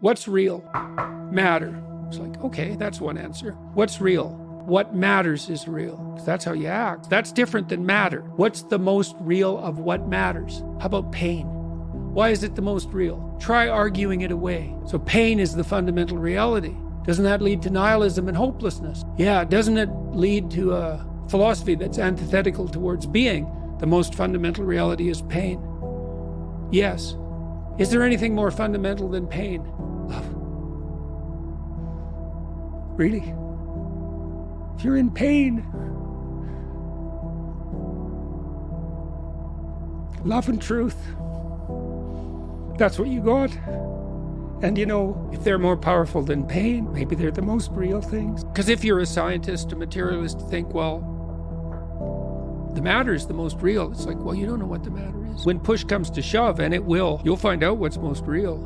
What's real? Matter. It's like, okay, that's one answer. What's real? What matters is real. That's how you act. That's different than matter. What's the most real of what matters? How about pain? Why is it the most real? Try arguing it away. So pain is the fundamental reality. Doesn't that lead to nihilism and hopelessness? Yeah, doesn't it lead to a philosophy that's antithetical towards being? The most fundamental reality is pain. Yes. Is there anything more fundamental than pain? Really? If you're in pain, love and truth, that's what you got. And you know, if they're more powerful than pain, maybe they're the most real things. Because if you're a scientist, a materialist, think, well, the matter is the most real. It's like, well, you don't know what the matter is. When push comes to shove, and it will, you'll find out what's most real.